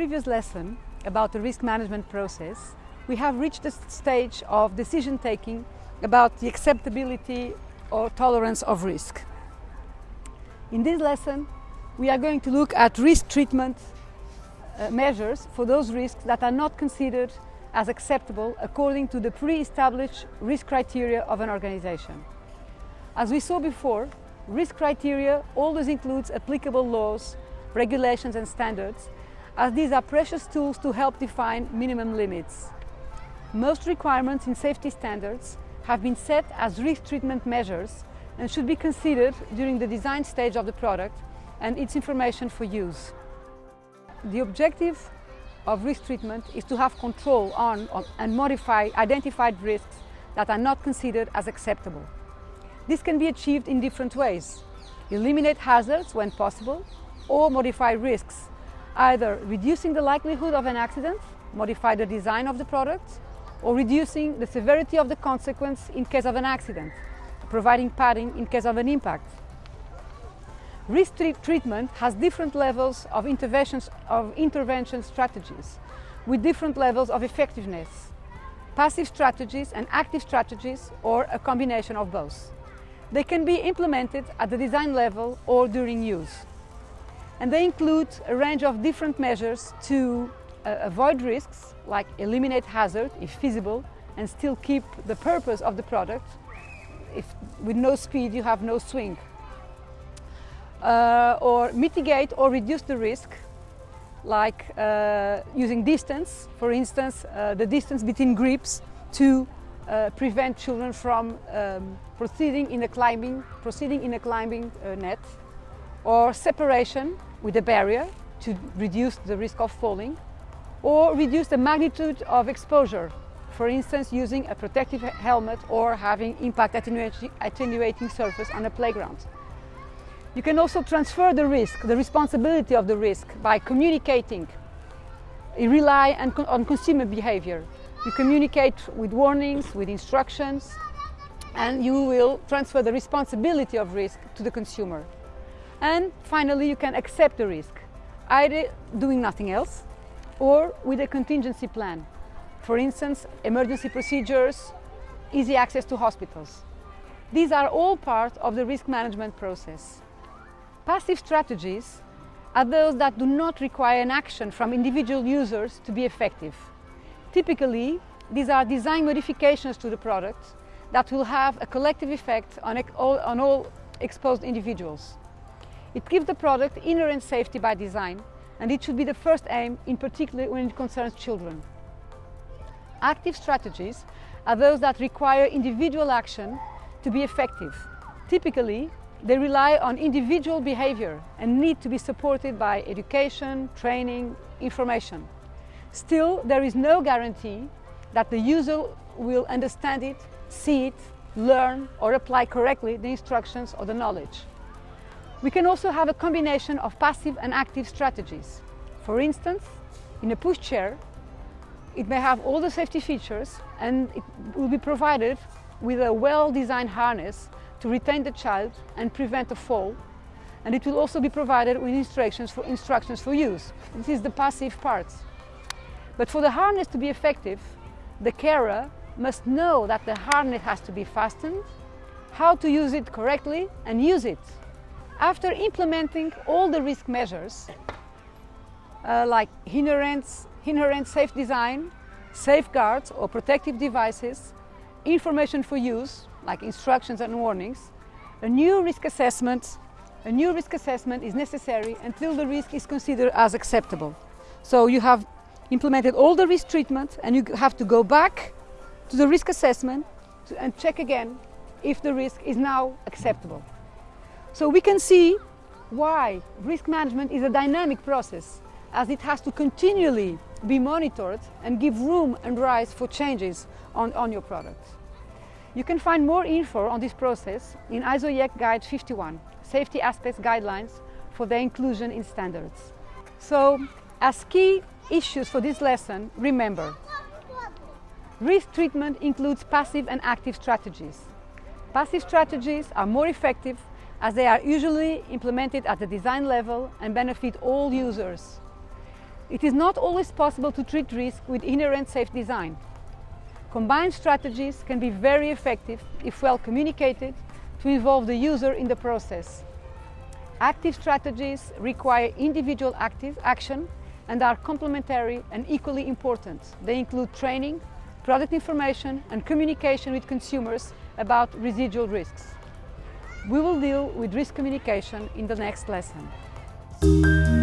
previous lesson about the risk management process, we have reached the stage of decision taking about the acceptability or tolerance of risk. In this lesson, we are going to look at risk treatment uh, measures for those risks that are not considered as acceptable according to the pre-established risk criteria of an organization. As we saw before, risk criteria always includes applicable laws, regulations and standards, as these are precious tools to help define minimum limits. Most requirements in safety standards have been set as risk treatment measures and should be considered during the design stage of the product and its information for use. The objective of risk treatment is to have control on, and modify identified risks that are not considered as acceptable. This can be achieved in different ways. Eliminate hazards when possible or modify risks, either reducing the likelihood of an accident, modify the design of the product, or reducing the severity of the consequence in case of an accident, providing padding in case of an impact. Risk treatment has different levels of, interventions, of intervention strategies with different levels of effectiveness, passive strategies and active strategies or a combination of both. They can be implemented at the design level or during use. And they include a range of different measures to uh, avoid risks, like eliminate hazard if feasible, and still keep the purpose of the product. If with no speed you have no swing. Uh, or mitigate or reduce the risk, like uh, using distance, for instance, uh, the distance between grips to uh, prevent children from um, proceeding in a climbing, proceeding in a climbing uh, net, or separation with a barrier to reduce the risk of falling, or reduce the magnitude of exposure, for instance using a protective helmet or having impact attenuating surface on a playground. You can also transfer the risk, the responsibility of the risk by communicating. You rely on consumer behavior. You communicate with warnings, with instructions, and you will transfer the responsibility of risk to the consumer. And finally, you can accept the risk, either doing nothing else or with a contingency plan. For instance, emergency procedures, easy access to hospitals. These are all part of the risk management process. Passive strategies are those that do not require an action from individual users to be effective. Typically, these are design modifications to the product that will have a collective effect on all, on all exposed individuals. It gives the product inherent safety by design and it should be the first aim, in particular when it concerns children. Active strategies are those that require individual action to be effective. Typically, they rely on individual behavior and need to be supported by education, training, information. Still, there is no guarantee that the user will understand it, see it, learn or apply correctly the instructions or the knowledge. We can also have a combination of passive and active strategies. For instance, in a pushchair, it may have all the safety features and it will be provided with a well-designed harness to retain the child and prevent a fall. And it will also be provided with instructions for, instructions for use. This is the passive part. But for the harness to be effective, the carer must know that the harness has to be fastened, how to use it correctly and use it. After implementing all the risk measures, uh, like inherent, inherent safe design, safeguards or protective devices, information for use, like instructions and warnings, a new risk assessment, a new risk assessment is necessary until the risk is considered as acceptable. So you have implemented all the risk treatment and you have to go back to the risk assessment and check again if the risk is now acceptable. So we can see why risk management is a dynamic process as it has to continually be monitored and give room and rise for changes on, on your product. You can find more info on this process in ISO-IEC Guide 51, Safety Aspects Guidelines for their inclusion in standards. So, as key issues for this lesson, remember, risk treatment includes passive and active strategies. Passive strategies are more effective as they are usually implemented at the design level and benefit all users. It is not always possible to treat risk with inherent safe design. Combined strategies can be very effective if well communicated to involve the user in the process. Active strategies require individual active action and are complementary and equally important. They include training, product information and communication with consumers about residual risks. We will deal with risk communication in the next lesson.